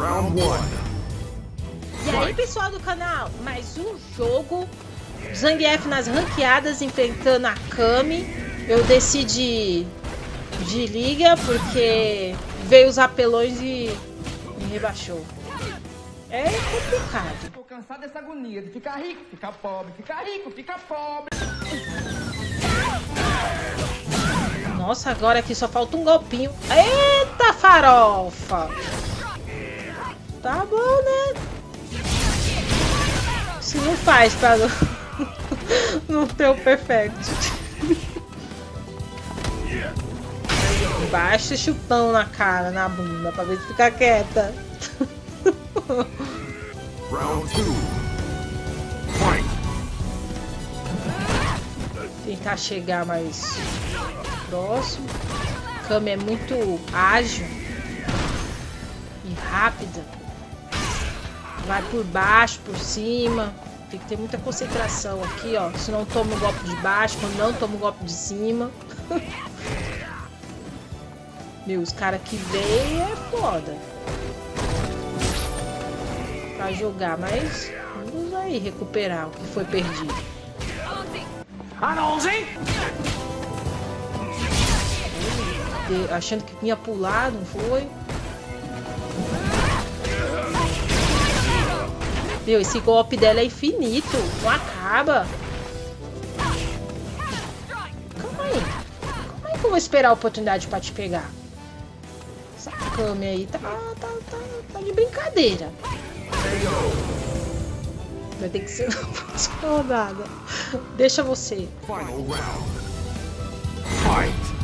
Round one. E aí, pessoal do canal, mais um jogo Zangief nas ranqueadas enfrentando a Kami. Eu decidi de liga porque veio os apelões e me rebaixou. É complicado. Tô cansado dessa agonia de ficar rico, ficar pobre, ficar rico, ficar pobre. Nossa, agora aqui só falta um golpinho. Eita farofa! Tá bom, né? Se não faz pra não, não ter o perfect. Baixa chupão na cara, na bunda, pra ver se fica quieta. Round two. Tentar chegar mais próximo. Kami é muito ágil e rápida. Vai por baixo, por cima. Tem que ter muita concentração aqui, ó. Se não toma o golpe de baixo, quando não toma o golpe de cima. Meu, os caras que vêm é foda. Pra jogar, mas vamos aí recuperar o que foi perdido. Achando que vinha pular, não foi? Meu, esse golpe dela é infinito. Não acaba. Calma aí. Calma aí que eu vou esperar a oportunidade pra te pegar. Essa Kami aí tá, tá, tá, tá de brincadeira. Vai ter que ser na próxima rodada. Deixa você. Final round. Fight.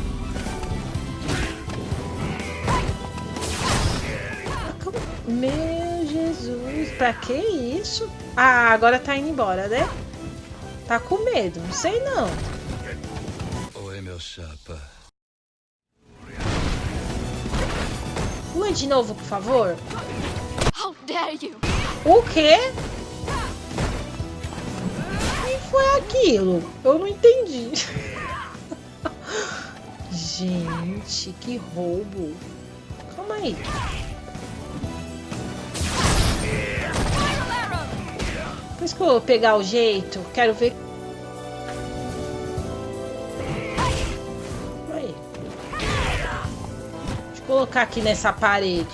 Meu Jesus, pra que isso? Ah, agora tá indo embora, né? Tá com medo, não sei não. Oi, meu chapa. Uma de novo, por favor. How dare you! O quê? O que foi aquilo? Eu não entendi. Gente, que roubo. Calma aí. Depois que eu vou pegar o jeito, quero ver. Aí. Deixa eu colocar aqui nessa parede.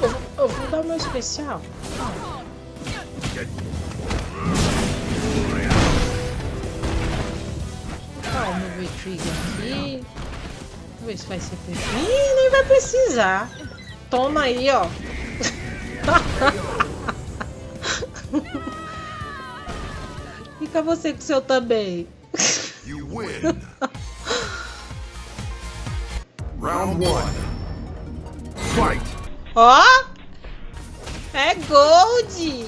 Eu, eu vou dar o meu especial. Tá, o meu V-Trigger aqui. Vamos ver se vai ser preciso. Ih, nem vai precisar. Toma aí, ó. Fica você com o seu também. You win. Round one. Fight. Ó! É gold!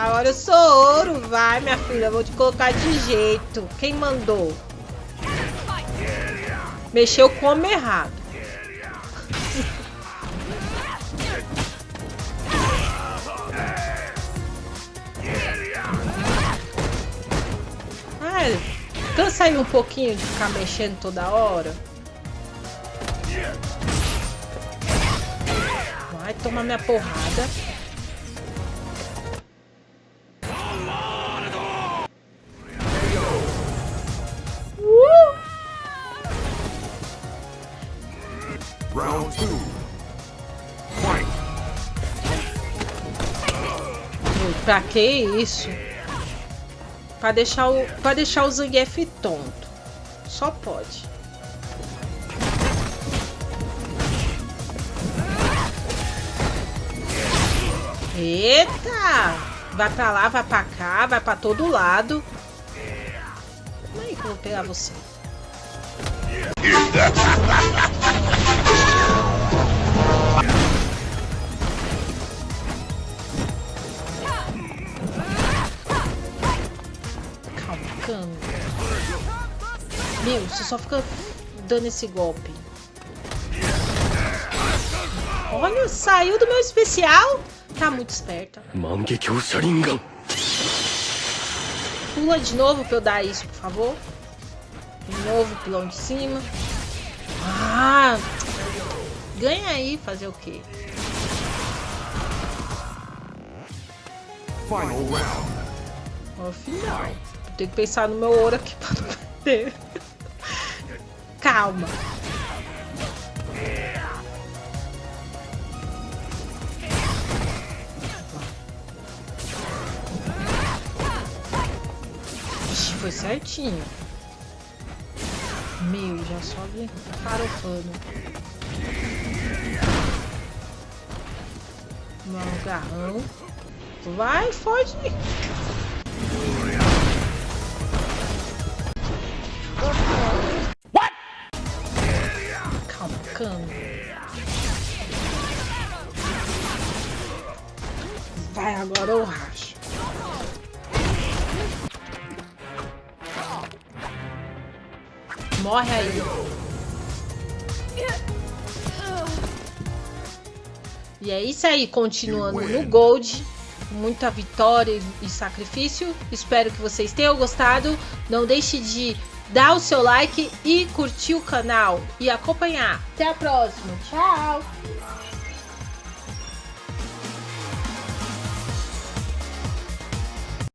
Agora eu sou ouro, vai minha filha, eu vou te colocar de jeito. Quem mandou? Mexeu como errado. Ai, cansa aí um pouquinho de ficar mexendo toda hora. Vai tomar minha porrada. Round two. Fight. Pra que isso? Pra deixar o, pra deixar o Zangief tonto. Só pode. Eita! Vai pra lá, vai pra cá, vai pra todo lado. Como é que eu vou pegar você? Meu, você só fica dando esse golpe. Olha, saiu do meu especial. Tá muito esperta. Pula de novo pra eu dar isso, por favor. De novo, pulão de cima. Ah! Ganha aí, fazer o quê? Final round. Ó, final. Tem que pensar no meu ouro aqui pra não perder. Calma. Ixi, foi certinho. Meu, já sobe farofando. Vamos, garrão. Vai, foge. Calma. Vai agora eu racho. Morre aí. E é isso aí, continuando no Gold. Muita vitória e sacrifício. Espero que vocês tenham gostado. Não deixe de dar o seu like e curtir o canal e acompanhar. Até a próxima. Tchau!